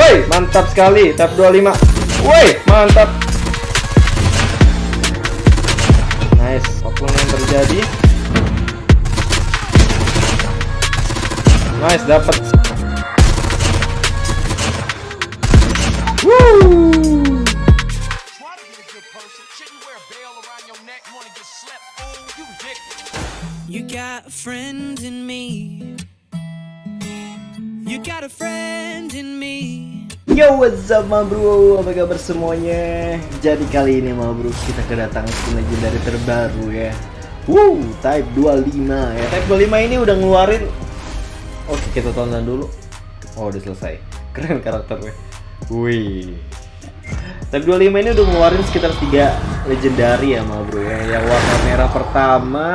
Woi, mantap sekali. Tab 25. Woi, mantap. Nice. Apa pun yang terjadi. Nice, dapat. Woo! Try to be a good person. Shouldn't wear a bell around your neck. Wanna get slept? Fool, you got a friend in me. You got a friend in me. Yo what's up ma bro, apa kabar semuanya? Jadi kali ini ma bro kita kedatangan skin legendary terbaru ya. Wow, Type 25 ya. Type 25 ini udah ngeluarin. Oke kita tonton dulu. Oh udah selesai, keren karakternya. Wih. Type 25 ini udah ngeluarin sekitar 3 legendary ya ma bro ya. Yang warna merah pertama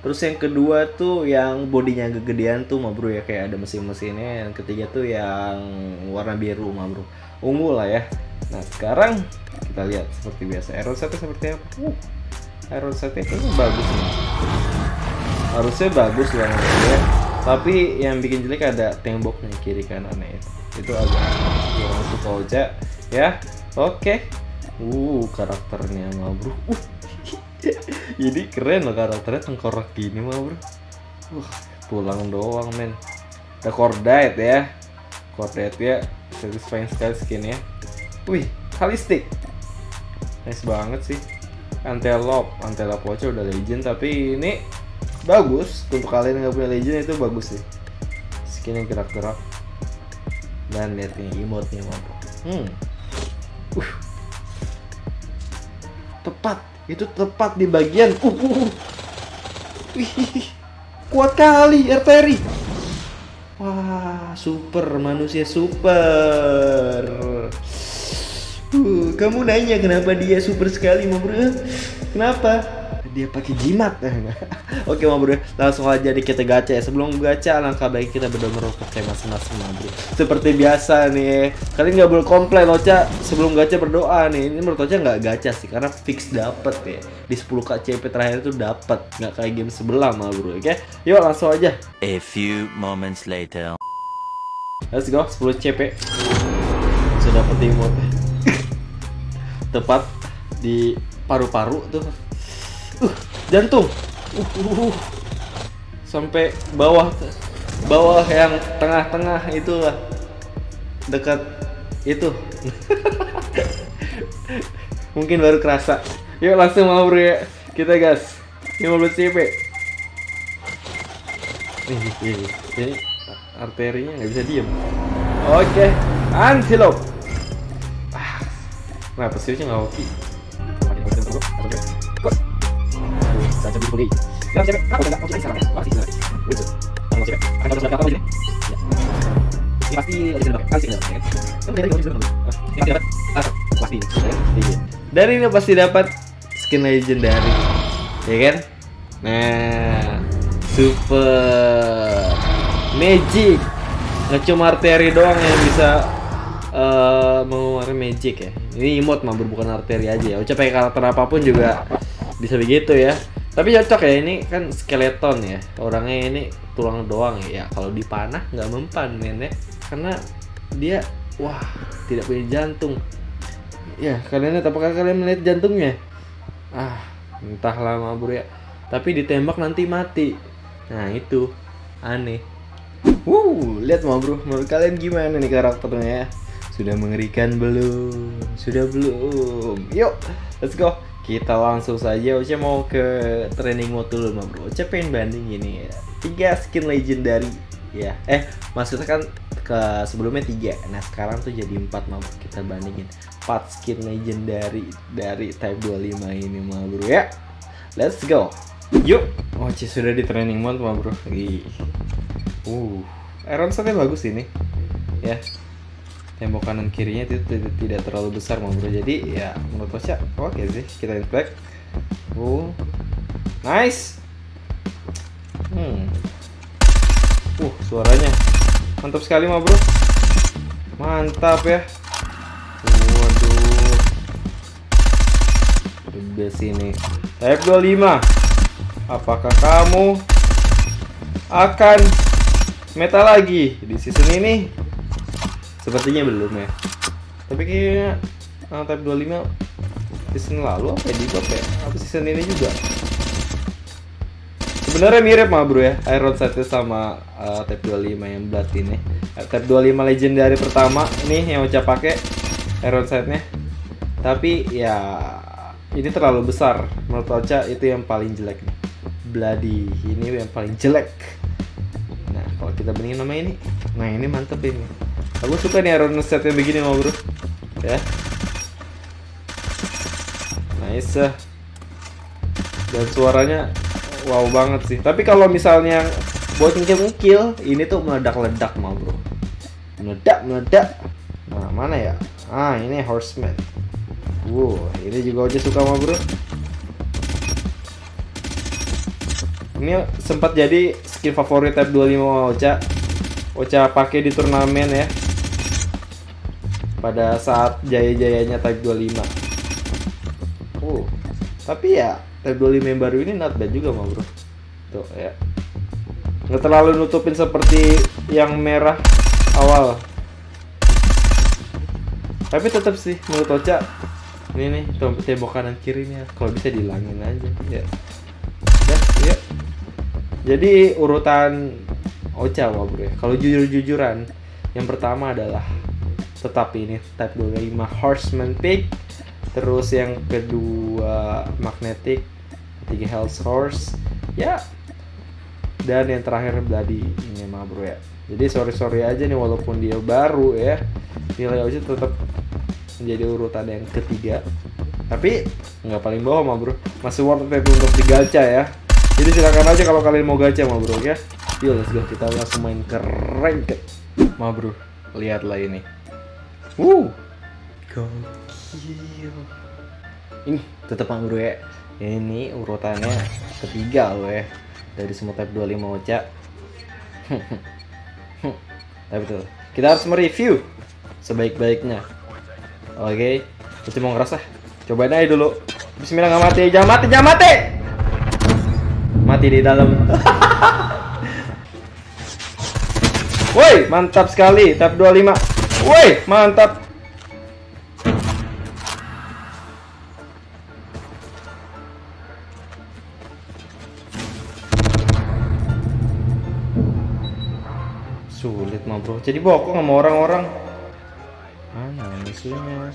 Terus yang kedua tuh yang bodinya kegedean tuh ma bro ya kayak ada mesin-mesinnya. Yang ketiga tuh yang warna biru ma bro. Ungu lah ya. Nah sekarang kita lihat seperti biasa. Iron setnya seperti apa? Uh, setnya kayaknya bagus nih. Harusnya bagus lah ya. Tapi yang bikin jelek ada temboknya kiri kanannya itu. Itu agak kurang suka aja ya. Oke. Uh karakternya ma bro. Uh ini keren loh karakternya tengkorak gini mah bro. Wah, pulang doang men. Ada cordite ya. Cordite ya satisfying sekali skinnya. Wih kalistik nice banget sih. Antelope antelope watch udah legend tapi ini bagus. Untuk kalian yang nggak punya legend itu bagus sih. Skin yang gerak-gerak. Dan lihat nih emote nya bro hmm. Uh. Itu tepat di bagian uh, uh, uh. Wih, kuat kali arteri wah super manusia super. Uh, kamu nanya kenapa dia super sekali mau kenapa dia pakai jimat. Oke mau bro langsung aja di kita gacha ya. Sebelum gacha langkah baik kita berdoa merokok kayak masing-masing bro. Seperti biasa nih kalian nggak boleh komplain Ocha. Sebelum gacha berdoa nih ini menurut Ocha nggak gacha sih karena fix dapet ya. Di 10 KCP terakhir itu dapet nggak kayak game sebelah mau bro oke? Yuk langsung aja. A few moments later. let's go 10 CP sudah dapet emote tepat di paru-paru tuh uh, jantung. Uh, uh, uh. sampai bawah bawah yang tengah-tengah itulah dekat itu. Mungkin baru kerasa. Yuk langsung mau bro ya. Kita gas. 15 CP ini arterinya nggak bisa diem. Oke antelope ah, kenapa sih nggak oke Ini dari Ini pasti dapat. Skin legendary. Ya kan? Nah, super magic. Nggak cuma arteri doang yang bisa eh mengeluarkan magic ya. Ini emote mah bukan arteri aja ya. Ucap pakai karakter apa pun juga bisa begitu ya. Tapi cocok ya ini kan skeleton ya. Orangnya ini tulang doang ya. Ya, Kalau dipanah nggak mempan men ya. Karena dia wah tidak punya jantung. Ya kalian lihat apakah kalian melihat jantungnya? Ah entahlah mah bro ya. Tapi ditembak nanti mati. Nah itu aneh. Wuh, lihat mau bro, menurut kalian gimana nih karakternya ya? Sudah mengerikan belum? Sudah belum? Yuk, let's go. Kita langsung saja. Oce mau ke training mode dulu mah bro. Oce pengen banding gini ya. Tiga skin legendary ya. Eh, maksudnya kan ke sebelumnya tiga. Nah sekarang tuh jadi empat mah. Kita bandingin empat skin legendary dari Type 25 ini mah bro ya. Let's go. Yuk. Oce sudah di training mode mah bro. Ih. Uh, iron bagus ini. Ya. Tembok kanan kirinya itu tidak, terlalu besar mau bro. Jadi ya menurut Osha oke sih. Kita inspect. Uh. Nice. Hmm. Uh, suaranya mantap sekali mah bro. Mantap ya. Waduh. The best ini. Type 25. Apakah kamu akan meta lagi di season ini Sepertinya belum ya. Tapi kayaknya uh, Type 25 season lalu apa ya di ya? Apa season ini juga? Sebenarnya mirip mah bro ya, Iron Sight sama uh, Type 25 yang Blood ini. Uh, Type 25 legendary pertama nih yang Ocha pakai Iron Sight-nya. Tapi ya ini terlalu besar menurut Ocha itu yang paling jelek nih. Bloody ini yang paling jelek. Nah kalau kita bandingin sama ini, nah ini mantep ini. Aku suka nih Iron Sight yang begini mah bro. Ya. Nice. Dan suaranya wow banget sih. Tapi kalau misalnya buat ngekil ini tuh meledak-ledak mau bro. Meledak, meledak. Nah mana ya? Ah ini Horseman. Wow, ini juga aja suka mah bro. Ini sempat jadi skin favorit Type 25 Ocha. Ocha pakai di turnamen ya. Pada saat jaya-jayanya Type 25. Uh, tapi ya Type 25 yang baru ini not bad juga mah bro. Tuh ya. Nggak terlalu nutupin seperti yang merah awal. Tapi tetap sih menurut Ocha ini nih tem- tembok kanan kirinya kalau bisa dihilangin aja ya. Udah, ya. Jadi urutan Ocha wah bro ya. Kalau jujur-jujuran yang pertama adalah tetap ini Type 25 Horseman Pick terus yang kedua Magnetic ketiga Hell's Horse. Ya. Dan yang terakhir Bloody ini mah bro ya. Jadi sorry sorry aja nih walaupun dia baru ya. Nilai Ocha tetap menjadi urutan yang ketiga. Tapi nggak paling bawah mah bro. Masih worth it untuk digacha ya. Jadi silakan aja kalau kalian mau gacha mah bro ya. Yuk let's go. Kita langsung main ke mah bro lihatlah ini Wuh gokil ini tetap bro ya ini urutannya ketiga loh ya dari semua type 25 Ocha tapi betul kita harus mereview sebaik-baiknya Oke, kita mau ngerasa. Cobain aja dulu. Bismillah nggak mati, jangan mati, jangan mati. Mati di dalam. Woi, mantap sekali. Tap 25. Woi, mantap. Sulit mah bro. Jadi bokong sama orang-orang. Mana musuhnya?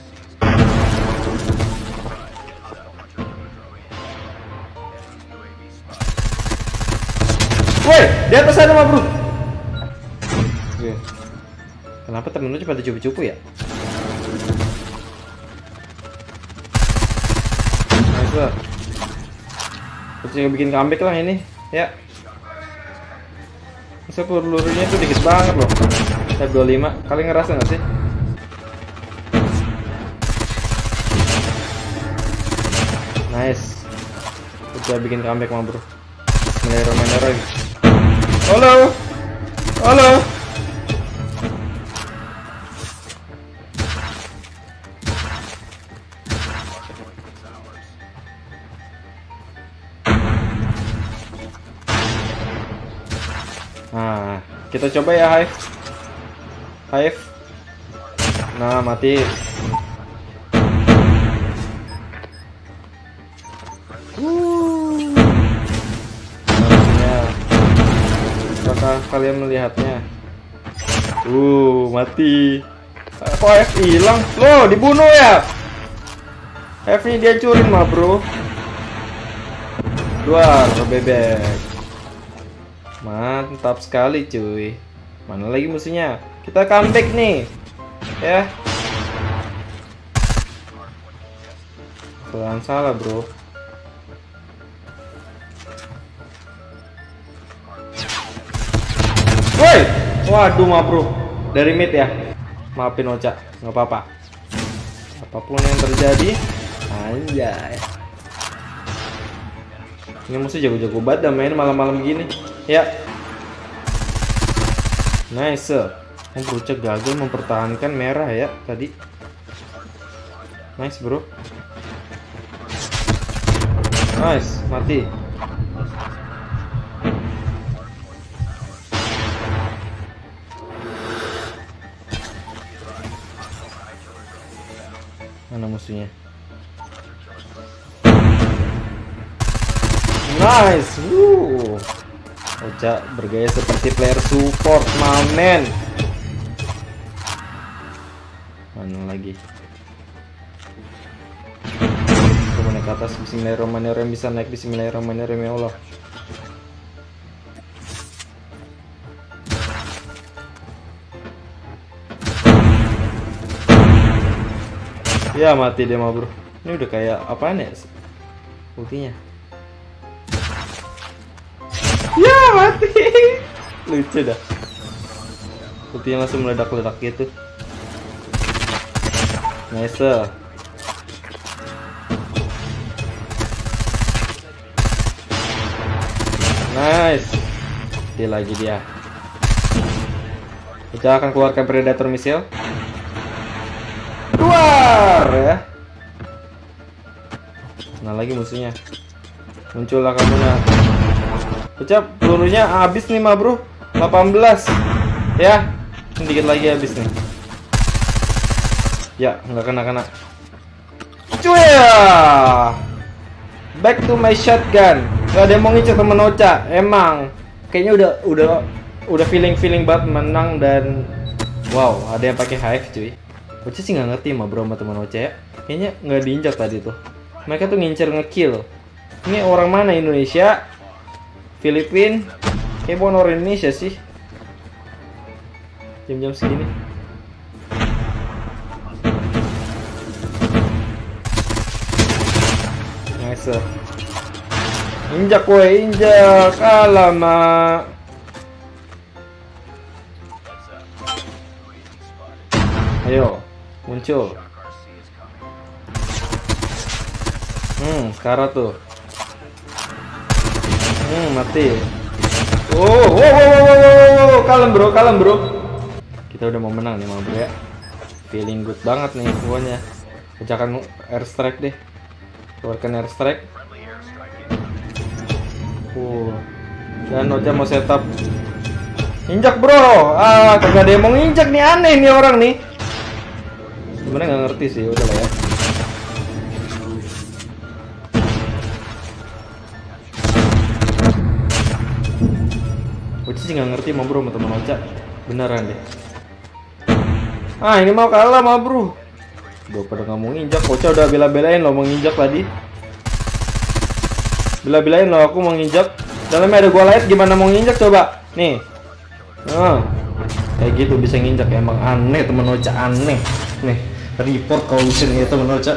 Woi, di atas sana mah bro. Kenapa temen lu pada cupu-cupu ya? Nice lah. Terus bikin comeback lah ini, ya. Masa pelurunya tuh dikit banget loh. Tab 25, kalian ngerasa nggak sih? Nice. Udah bikin comeback mah bro. Bismillahirrahmanirrahim. Halo. Halo. Kita coba ya Hive. Hive. Nah, mati. Apakah kalian melihatnya? Uh, mati. Kok F hilang? Loh, dibunuh ya? F-nya dia curin mah, bro. Keluar ke bebek. Mantap sekali, cuy. Mana lagi musuhnya? Kita comeback nih. Ya. Jangan salah, bro. Woi, waduh ma bro, dari mid ya. Maafin Ocha, nggak apa-apa. Apa pun yang terjadi, anjay. Ini musuh jago-jago banget main malam-malam gini. Ya. Nice. Oh, Broca gagal mempertahankan merah ya tadi. Nice, bro. Nice, mati. Mana musuhnya? Nice. Woo. Ocha bergaya seperti player support, mamen. Mana lagi? Coba naik ke atas Bismillahirrahmanirrahim bisa naik Bismillahirrahmanirrahim ya Allah. Ya mati dia mah bro. Ini udah kayak apaan ya? Ultinya. Lucu dah. Ultinya langsung meledak-ledak gitu. Nice. Nice. Dia lagi dia. Kita akan keluarkan predator missile. Keluar ya. Nah lagi musuhnya. Muncullah kamu nak. Ucap pelurunya habis nih mah bro. 18 ya. Sedikit lagi habis nih. Ya nggak kena kena. Cuya. Back to my shotgun. Gak ada yang mau ngincer temen Ocha. Emang kayaknya udah udah udah feeling feeling banget menang dan wow ada yang pakai hive cuy. Ocha sih nggak ngerti mah bro sama teman Ocha ya. Kayaknya nggak diinjak tadi tuh. Mereka tuh ngincer ngekill. Ini orang mana Indonesia? Filipin? Kayak bukan orang Indonesia sih. Jam-jam segini. Nice. Injak woi, injak. Alamak. Ayo, muncul. Hmm, sekarang tuh. Hmm, mati. Oh, wow, wow, wow, wow, wow, wow, kalem bro, kalem bro. Kita udah mau menang nih, bro ya. Feeling good banget nih pokoknya. Kejakan airstrike deh. Keluarkan airstrike. Uh. Dan Ocha mau setup. Injak bro. Ah, kagak ada yang mau nginjak nih aneh nih orang nih. Sebenarnya nggak ngerti sih, udah lah ya. Sih nggak ngerti mau bro sama teman Ocha. Beneran deh. Ah ini mau kalah mah bro. Udah pada nggak mau nginjak. Ocha udah bela-belain lo mau nginjak tadi. Bela-belain lo aku mau nginjak. Dalamnya ada gua light gimana mau nginjak coba. Nih. Ah. Kayak gitu bisa nginjak emang aneh temen Ocha aneh. Nih report bisa nih temen Ocha.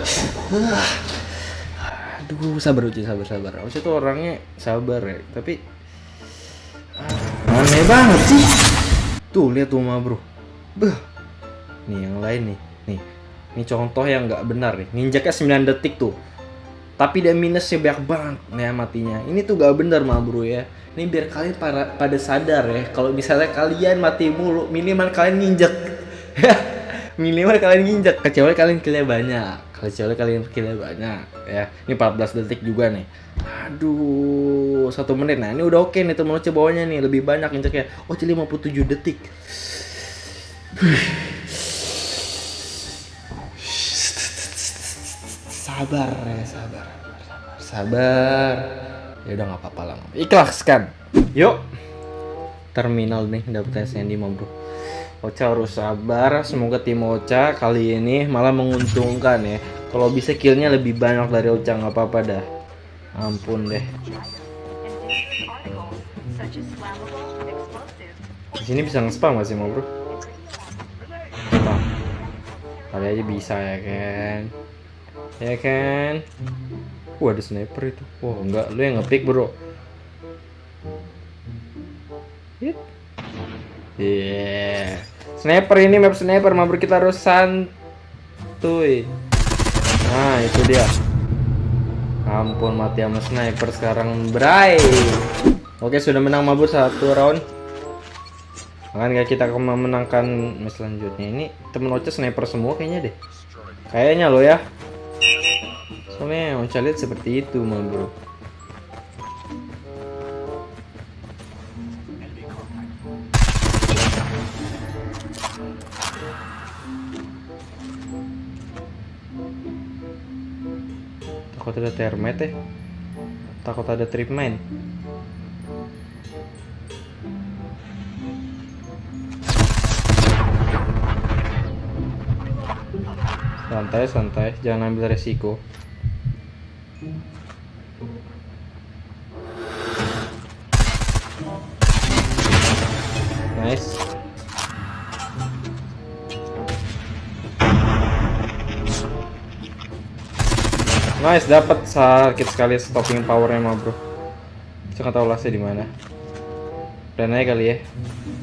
Aduh sabar Ocha sabar sabar. Ocha tuh orangnya sabar ya. Tapi banget sih. Tuh lihat tuh mah bro. Beh. Nih yang lain nih. Nih. Ini contoh yang nggak benar nih. Nginjaknya 9 detik tuh. Tapi dia minusnya banyak banget nih matinya. Ini tuh gak benar mah bro ya. Ini biar kalian para, pada sadar ya. Kalau misalnya kalian mati mulu, minimal kalian nginjek. minimal kalian nginjek. Kecuali kalian killnya banyak. Kecuali kalian killnya banyak ya. Ini 14 detik juga nih. Aduh, satu menit. Nah ini udah oke nih temen Oce bawahnya nih lebih banyak injeknya. Oce 57 detik. Sabar ya, sabar. Sabar. sabar. Ya udah nggak apa-apa lah. Ikhlaskan. Yuk. Terminal nih dapet Sandy mau bro. Ocha harus sabar. Semoga tim Ocha kali ini malah menguntungkan ya. Kalau bisa killnya lebih banyak dari Ocha nggak apa-apa dah. Ampun deh. Di sini bisa nge-spam gak sih mau bro? Spam. Kali aja bisa ya kan? Ya kan? Wah ada sniper itu. Wah enggak, lu yang ngepick bro. Sniper ini map sniper, mah bro kita harus santuy. Nah itu dia. Ampun mati sama sniper sekarang Bray. Oke sudah menang mabur satu round. Makanya kita akan memenangkan match selanjutnya. Ini temen Ocha sniper semua kayaknya deh. Kayaknya lo ya. Soalnya Ocha lihat seperti itu mah takut ada termite ya. Takut ada trip mine santai santai. Jangan ambil resiko. Nice nice dapat sakit sekali stopping powernya mah bro. Saya nggak tahu lasnya di mana. Plan aja kali ya.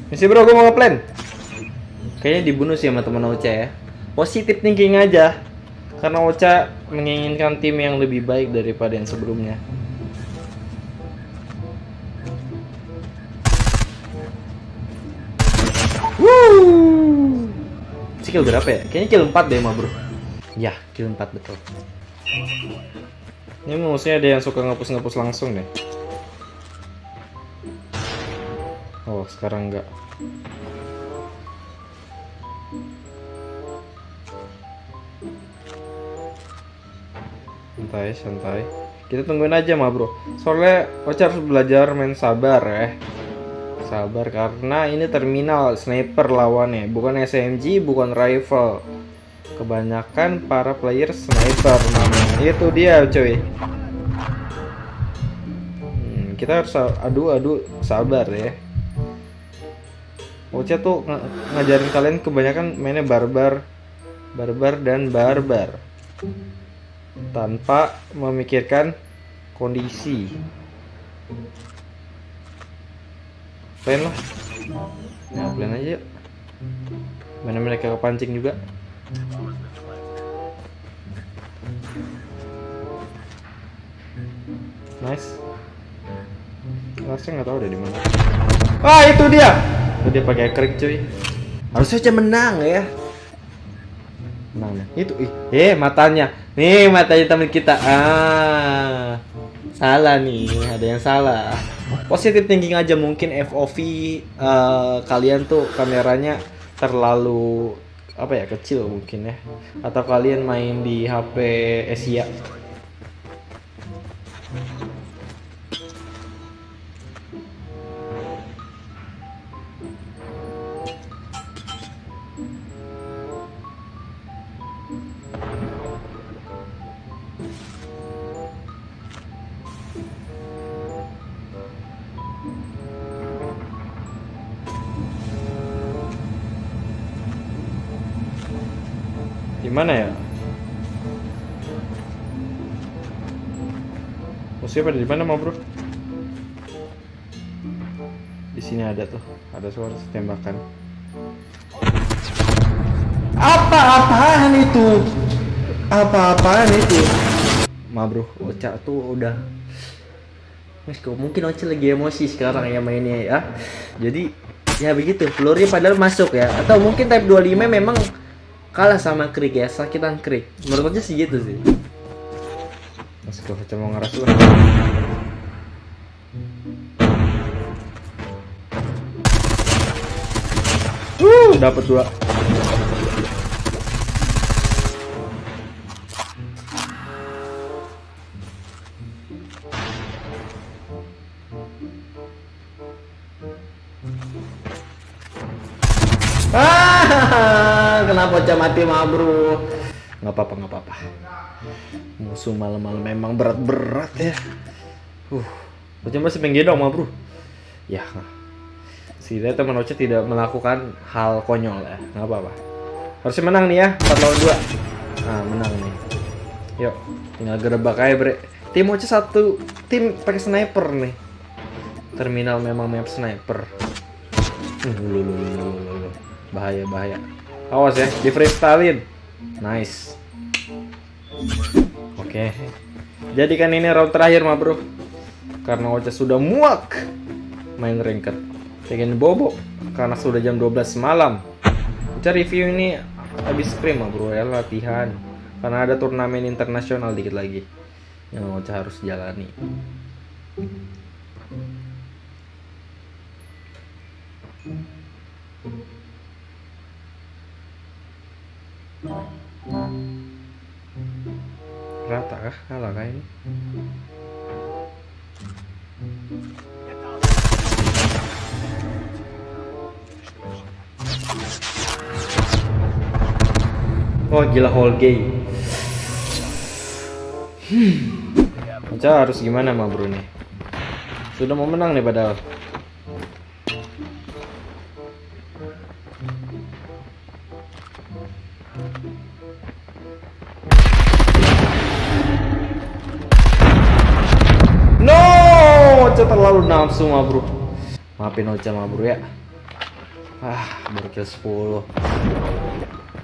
Misi bro gue mau ngeplan. Kayaknya dibunuh sih sama teman Ocha ya. Positif thinking aja. Karena Ocha menginginkan tim yang lebih baik daripada yang sebelumnya. Woo! Skill berapa ya? Kayaknya kill 4 deh mah bro. Ya, kill 4 betul Ini musuhnya ada yang suka ngapus-ngapus langsung deh. Oh, sekarang enggak. Santai santai. Kita tungguin aja mah bro. Soalnya Ocha harus belajar main sabar ya. Sabar karena ini terminal sniper lawannya. Bukan SMG bukan rifle kebanyakan para player sniper namanya. Itu dia cuy. Hmm, kita harus sa- adu adu sabar ya. Ocha tuh ng- ngajarin kalian kebanyakan mainnya barbar. Barbar dan barbar. Tanpa memikirkan kondisi. Plan lah. Nah plan aja mana mereka kepancing juga nice. Larsnya nggak tahu deh di mana. Ah itu dia. Itu dia pakai krik cuy. Harusnya aja menang ya. Menang ya. itu ih eh matanya. Nih matanya teman kita. Ah. Salah nih ada yang salah. Positif thinking aja mungkin FOV eh, kalian tuh kameranya terlalu apa ya kecil mungkin ya. Atau kalian main di HP Asia Gimana ya? Musuhnya pada di mana mau bro? Di sini ada tuh, ada suara tembakan. Apa-apaan itu? Apa-apaan itu? Ma bro, Ocha tuh udah Mas, kok mungkin Ocha lagi emosi sekarang ya mainnya ya. Jadi ya begitu, pelurunya padahal masuk ya. Atau mungkin type 25 memang kalah sama Krik ya, sakitan Krik. Menurut Ocha sih gitu sih. Mas, Ocha mau ngeras. Uh, dapat dua. Mati mah bro? Nggak apa-apa, nggak apa-apa. Musuh malam-malam memang berat-berat ya. Uh, Ocha masih pengen dong mah bro. Ya, setidaknya teman Ocha tidak melakukan hal konyol ya, nggak apa-apa. Harusnya menang nih ya, 4 lawan 2. Nah, menang nih. Yuk, tinggal gerebek aja bre. Tim Ocha satu tim pakai sniper nih. Terminal memang map sniper. Lu. Bahaya, bahaya. Awas ya, di freestylein. Nice. Oke. Jadikan ini round terakhir, mah bro. Karena Ocha sudah muak main ranked. Pengen bobo karena sudah jam 12 malam. Ocha review ini habis scrim, mah bro ya latihan. Karena ada turnamen internasional dikit lagi yang Ocha harus jalani. Rata kah kalah kah ini Oh gila whole game. Hmm. Ocha harus gimana bro nih? Sudah mau menang nih padahal. Nafsu mah bro. Maafin Ocha mah bro ya. Ah, baru kill 10.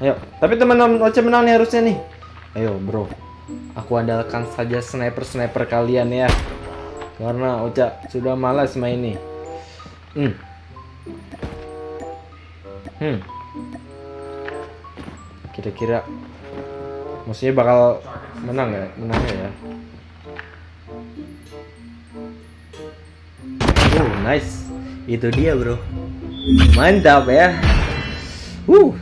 Ayo, tapi teman-teman Ocha menang nih harusnya nih. Ayo, bro. Aku andalkan saja sniper-sniper kalian ya. Karena Ocha sudah malas main ini. Hmm. Hmm. Kira-kira maksudnya bakal menang ya? Menang ya? Nice. Itu dia, Bro. Mantap ya. Uh.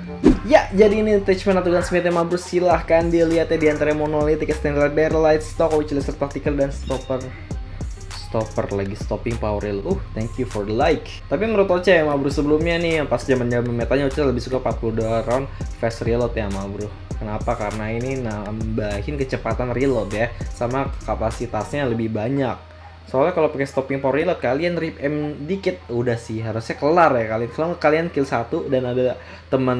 Ya, jadi ini attachment atau gunsmith yang bro silahkan dilihat ya di antara monolithic, standard barrel, light stock, which laser tactical dan stopper stopper lagi stopping power rail. Uh, thank you for the like. Tapi menurut Oce ya, bro sebelumnya nih yang pas zaman zaman metanya Oce lebih suka 42 round fast reload ya, bro. Kenapa? Karena ini nambahin kecepatan reload ya, sama kapasitasnya lebih banyak. Soalnya kalau pakai stopping power reload kalian rip M dikit udah sih harusnya kelar ya kalian. Kalau kalian kill satu dan ada teman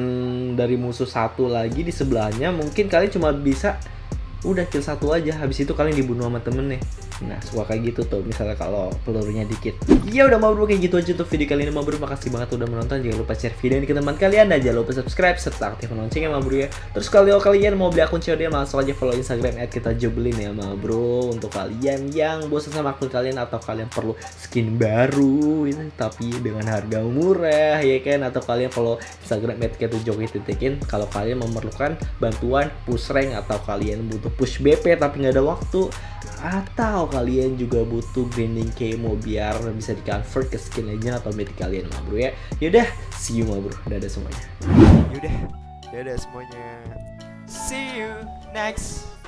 dari musuh satu lagi di sebelahnya, mungkin kalian cuma bisa udah kill satu aja habis itu kalian dibunuh sama temen nih nah suka kayak gitu tuh misalnya kalau pelurunya dikit. Ya udah mau bro kayak gitu aja tuh video kali ini mau bro makasih banget udah menonton jangan lupa share video ini ke teman kalian dan jangan lupa subscribe serta aktifkan loncengnya ma bro ya. Terus kalau kalian mau beli akun COD langsung aja follow instagram at kita ya ma bro. Untuk kalian yang bosan sama akun kalian atau kalian perlu skin baru ini tapi dengan harga murah ya kan? Atau kalian follow instagram at kita titikin kalau kalian memerlukan bantuan push rank atau kalian butuh push BP tapi nggak ada waktu atau kalian juga butuh grinding kemo biar bisa di convert ke skin legend atau mythic kalian mah bro ya. Yaudah see you mah bro. Dadah semuanya. Yaudah, dadah semuanya. See you next